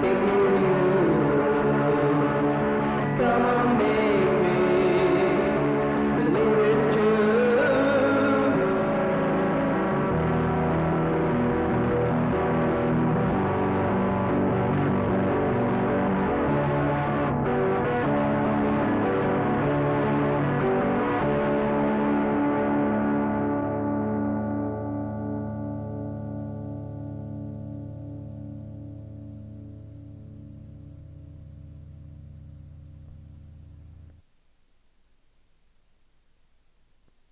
Take me.